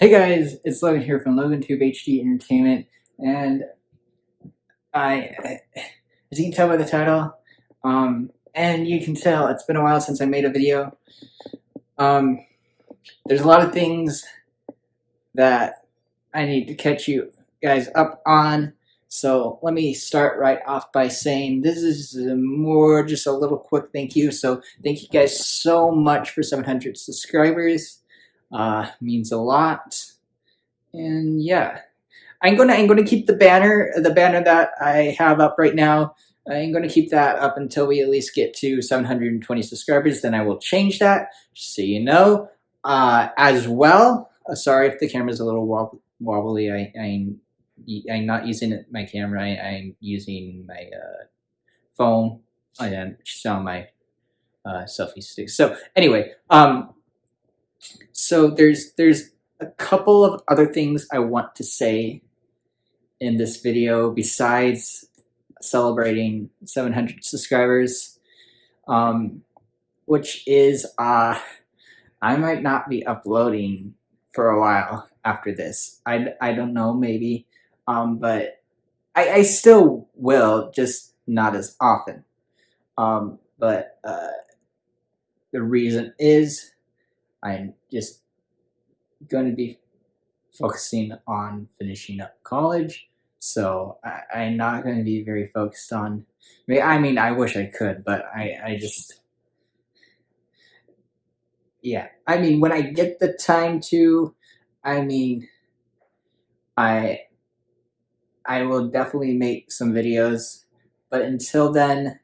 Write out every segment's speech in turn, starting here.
Hey guys, it's Logan here from LoganTube HD Entertainment, and I, as you can tell by the title, um, and you can tell it's been a while since I made a video. Um, there's a lot of things that I need to catch you guys up on. So let me start right off by saying this is more just a little quick thank you. So thank you guys so much for 700 subscribers uh, means a lot. And yeah, I'm gonna I'm gonna keep the banner the banner that I have up right now. I'm gonna keep that up until we at least get to 720 subscribers. Then I will change that, just so you know. Uh, as well, uh, sorry if the camera's a little wob wobbly. I, I'm I'm not using my camera. I, am using my uh, phone. I am on my uh, selfie stick. So anyway, um, so there's there's a couple of other things I want to say in this video besides celebrating 700 subscribers, um, which is uh, I might not be uploading for a while after this. I, I don't know, maybe, um, but I, I still will, just not as often. Um, but uh, the reason is I'm just going to be focusing on finishing up college. So I, am not going to be very focused on. I mean, I wish I could, but I, I just. Yeah, I mean, when I get the time to, I mean, I, I will definitely make some videos, but until then,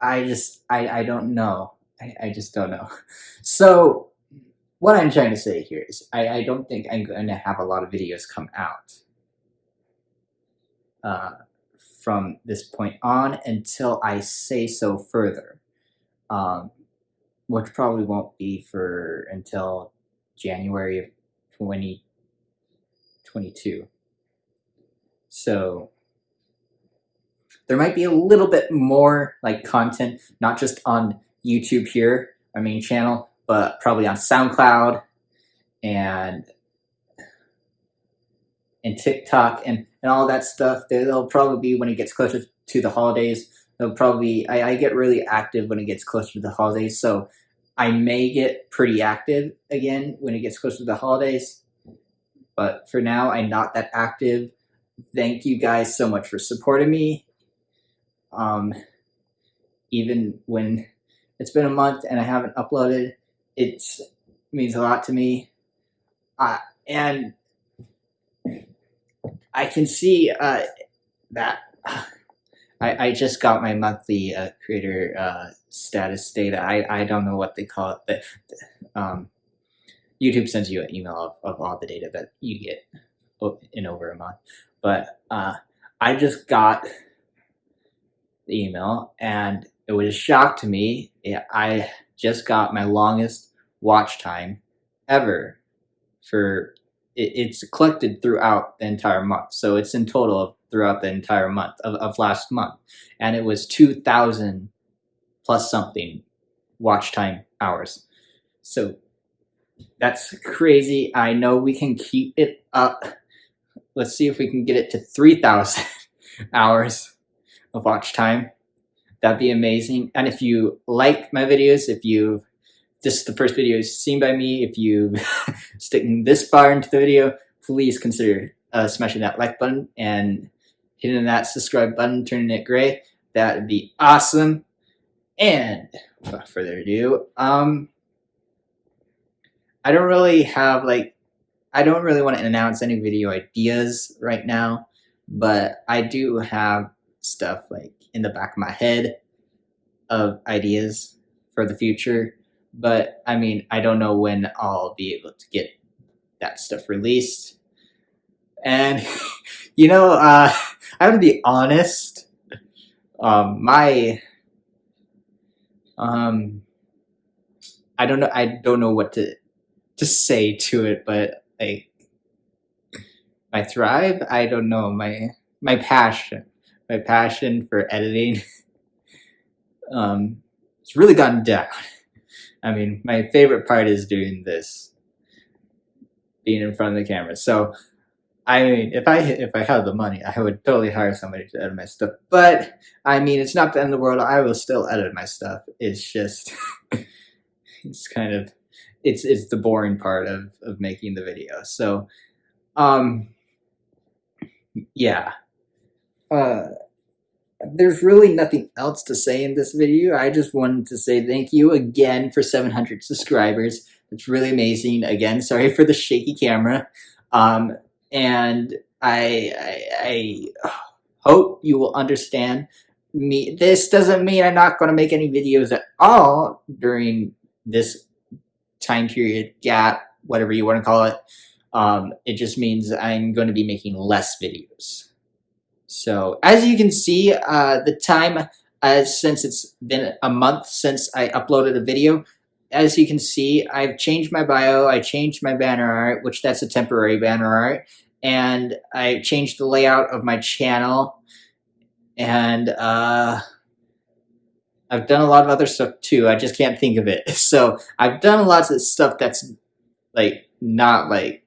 I just, I, I don't know. I, I just don't know. So what I'm trying to say here is I, I don't think I'm going to have a lot of videos come out uh, from this point on until I say so further, um, which probably won't be for until January of 2022. So there might be a little bit more like content, not just on YouTube here, my main channel, but probably on SoundCloud and and TikTok and, and all that stuff. They'll probably be when it gets closer to the holidays. They'll probably I, I get really active when it gets closer to the holidays, so I may get pretty active again when it gets closer to the holidays. But for now, I'm not that active. Thank you guys so much for supporting me. Um, even when it's been a month and I haven't uploaded. It means a lot to me. Uh, and I can see uh, that I, I just got my monthly uh, creator uh, status data. I, I don't know what they call it, but um, YouTube sends you an email of, of all the data that you get in over a month. But uh, I just got the email and it was a shock to me. I just got my longest watch time ever for it's collected throughout the entire month. So it's in total throughout the entire month of, of last month. And it was 2,000 plus something watch time hours. So that's crazy. I know we can keep it up. Let's see if we can get it to 3,000 hours of watch time. That'd be amazing. And if you like my videos, if you this is the first video seen by me, if you sticking this far into the video, please consider uh, smashing that like button and hitting that subscribe button, turning it gray. That would be awesome. And without further ado, um, I don't really have like, I don't really want to announce any video ideas right now, but I do have stuff like in the back of my head of ideas for the future. But I mean, I don't know when I'll be able to get that stuff released. And, you know, uh, I have to be honest. Um, my, um, I don't know, I don't know what to, to say to it, but like, my thrive, I don't know, my, my passion my passion for editing um, it's really gotten down. I mean, my favorite part is doing this being in front of the camera. So, I mean, if I if I had the money, I would totally hire somebody to edit my stuff. But I mean, it's not the end of the world. I will still edit my stuff. It's just, it's kind of, it's it's the boring part of of making the video. So, um, yeah. Uh, there's really nothing else to say in this video. I just wanted to say thank you again for 700 subscribers. It's really amazing. Again, sorry for the shaky camera. Um, and I, I, I hope you will understand me. This doesn't mean I'm not going to make any videos at all during this time period gap, whatever you want to call it. Um, it just means I'm going to be making less videos. So as you can see, uh, the time uh, since it's been a month since I uploaded a video, as you can see, I've changed my bio, I changed my banner art, which that's a temporary banner art, and I changed the layout of my channel, and uh, I've done a lot of other stuff too, I just can't think of it. So I've done lots of stuff that's like not like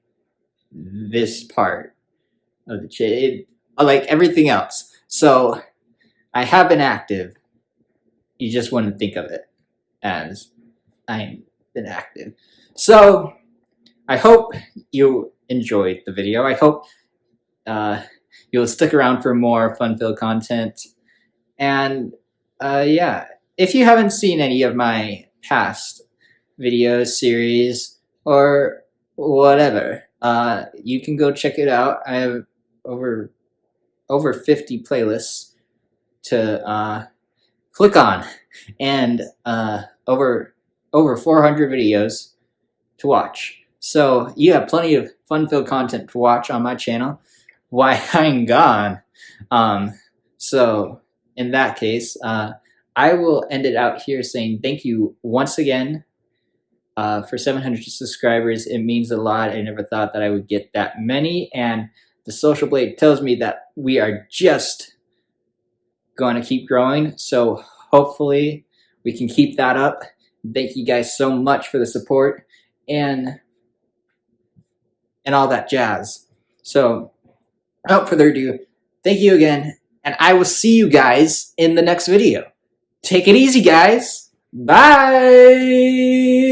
this part of the channel like everything else. So I have been active. You just wouldn't think of it as I've been active. So I hope you enjoyed the video. I hope uh, you'll stick around for more fun-filled content. And uh, yeah, if you haven't seen any of my past videos, series, or whatever, uh, you can go check it out. I have over over 50 playlists to uh, click on and uh, over over 400 videos to watch. So you have plenty of fun-filled content to watch on my channel Why I'm gone. Um, so in that case, uh, I will end it out here saying thank you once again uh, for 700 subscribers. It means a lot. I never thought that I would get that many. And the social blade tells me that we are just going to keep growing. So hopefully we can keep that up. Thank you guys so much for the support and and all that jazz. So without further ado, thank you again, and I will see you guys in the next video. Take it easy, guys. Bye!